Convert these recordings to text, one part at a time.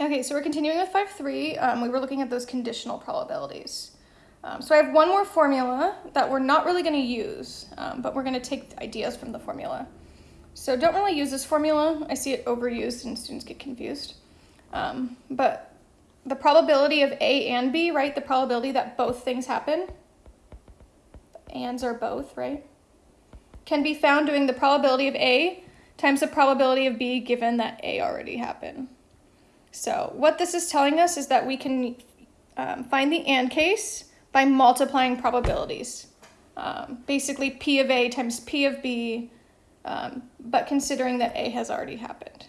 Okay, so we're continuing with 5.3. Um, we were looking at those conditional probabilities. Um, so I have one more formula that we're not really going to use, um, but we're going to take ideas from the formula. So don't really use this formula. I see it overused and students get confused. Um, but the probability of A and B, right? The probability that both things happen, ands are both, right? Can be found doing the probability of A times the probability of B given that A already happened. So what this is telling us is that we can um, find the AND case by multiplying probabilities. Um, basically P of A times P of B, um, but considering that A has already happened.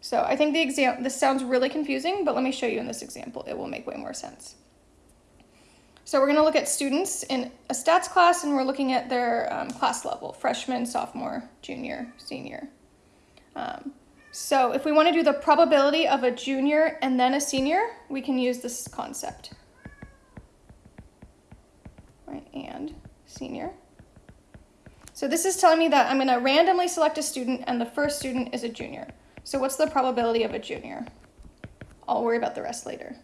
So I think the exam this sounds really confusing, but let me show you in this example. It will make way more sense. So we're going to look at students in a stats class, and we're looking at their um, class level, freshman, sophomore, junior, senior. Um, so if we want to do the probability of a junior and then a senior, we can use this concept. Right, and senior. So this is telling me that I'm going to randomly select a student, and the first student is a junior. So what's the probability of a junior? I'll worry about the rest later.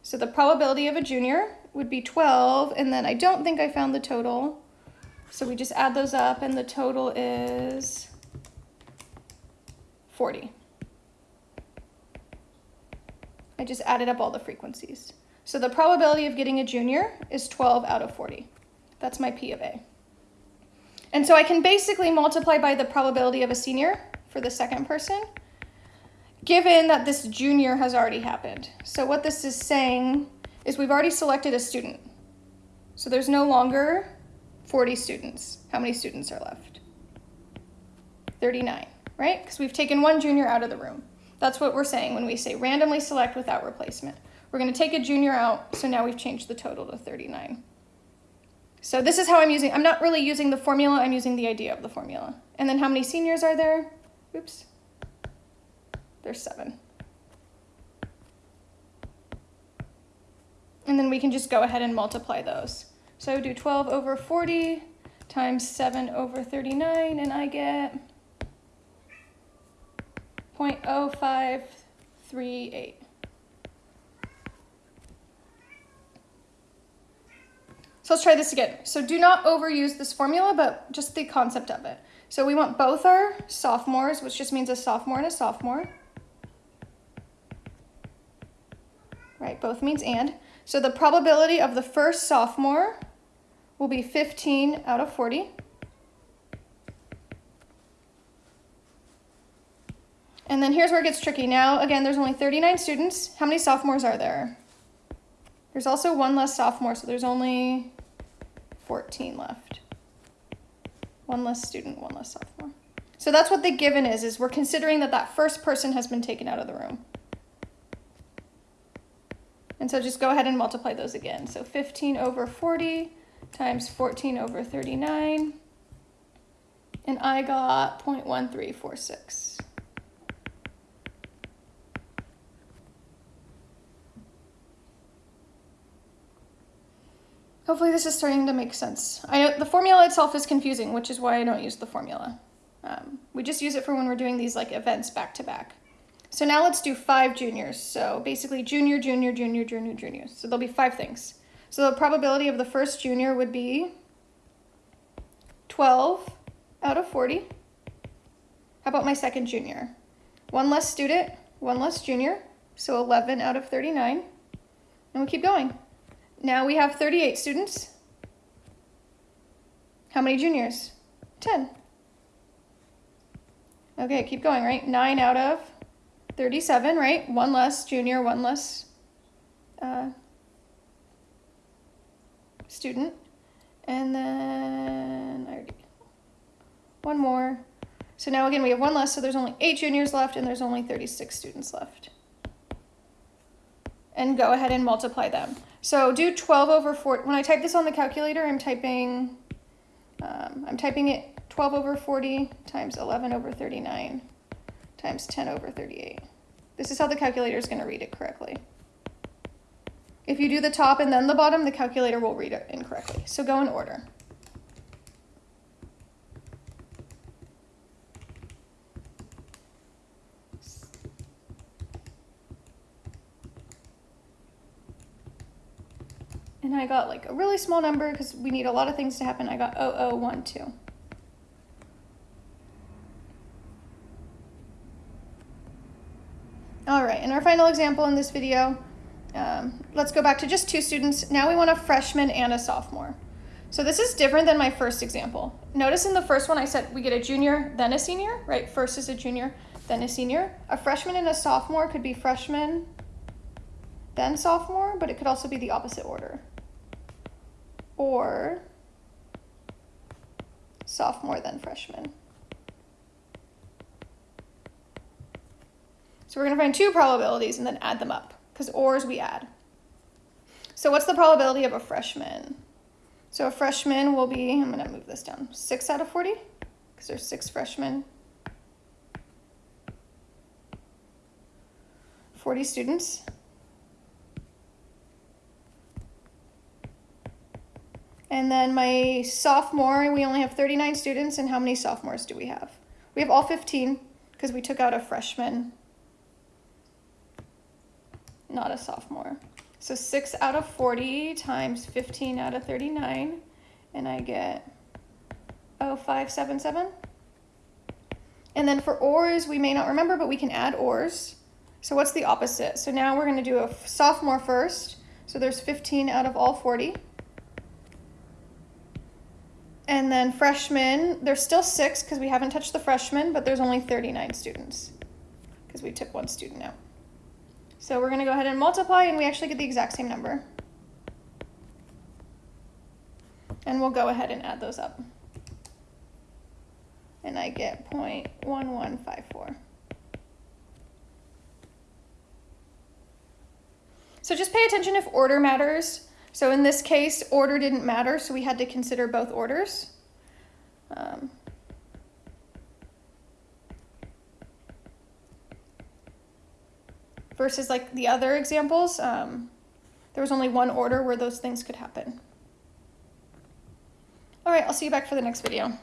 So the probability of a junior would be 12, and then I don't think I found the total. So we just add those up, and the total is 40. I just added up all the frequencies. So the probability of getting a junior is 12 out of 40. That's my P of A. And so I can basically multiply by the probability of a senior for the second person, given that this junior has already happened. So what this is saying is we've already selected a student. So there's no longer 40 students. How many students are left? 39, right? Because we've taken one junior out of the room. That's what we're saying when we say randomly select without replacement. We're going to take a junior out, so now we've changed the total to 39. So this is how I'm using, I'm not really using the formula, I'm using the idea of the formula. And then how many seniors are there? Oops. There's seven. And then we can just go ahead and multiply those. So do 12 over 40 times 7 over 39, and I get 0.0538. So let's try this again. So do not overuse this formula, but just the concept of it. So we want both our sophomores, which just means a sophomore and a sophomore. Right, both means and. So the probability of the first sophomore will be 15 out of 40. And then here's where it gets tricky. Now, again, there's only 39 students. How many sophomores are there? There's also one less sophomore, so there's only 14 left. One less student, one less sophomore. So that's what the given is, is we're considering that that first person has been taken out of the room. And so just go ahead and multiply those again. So 15 over 40 times 14 over 39. And I got 0.1346. Hopefully this is starting to make sense. I know the formula itself is confusing, which is why I don't use the formula. Um, we just use it for when we're doing these like events back to back. So now let's do five juniors. So basically junior, junior, junior, junior, junior. So there'll be five things. So the probability of the first junior would be 12 out of 40. How about my second junior? One less student, one less junior, so 11 out of 39. And we keep going. Now we have 38 students. How many juniors? 10. Okay, keep going, right? 9 out of 37, right? One less junior, one less uh, student. And then I already, one more. So now again, we have one less, so there's only eight juniors left and there's only 36 students left. And go ahead and multiply them. So do 12 over 4. When I type this on the calculator, I'm typing, um, I'm typing it 12 over 40 times 11 over 39 times 10 over 38. This is how the calculator is going to read it correctly. If you do the top and then the bottom, the calculator will read it incorrectly. So go in order. And I got like a really small number because we need a lot of things to happen. I got 0012. All right, in our final example in this video, um, let's go back to just two students. Now we want a freshman and a sophomore. So this is different than my first example. Notice in the first one I said we get a junior, then a senior, right? First is a junior, then a senior. A freshman and a sophomore could be freshman, then sophomore, but it could also be the opposite order. Or sophomore, then freshman. So we're going to find two probabilities and then add them up because ors we add. So what's the probability of a freshman? So a freshman will be, I'm going to move this down, 6 out of 40 because there's six freshmen. 40 students. And then my sophomore, we only have 39 students. And how many sophomores do we have? We have all 15 because we took out a freshman not a sophomore. So 6 out of 40 times 15 out of 39, and I get 0577. And then for ors, we may not remember, but we can add ors. So what's the opposite? So now we're going to do a sophomore first. So there's 15 out of all 40. And then freshmen, there's still six because we haven't touched the freshmen, but there's only 39 students because we took one student out. So we're going to go ahead and multiply, and we actually get the exact same number. And we'll go ahead and add those up. And I get 0.1154. So just pay attention if order matters. So in this case, order didn't matter, so we had to consider both orders. Um, versus like the other examples, um, there was only one order where those things could happen. All right, I'll see you back for the next video.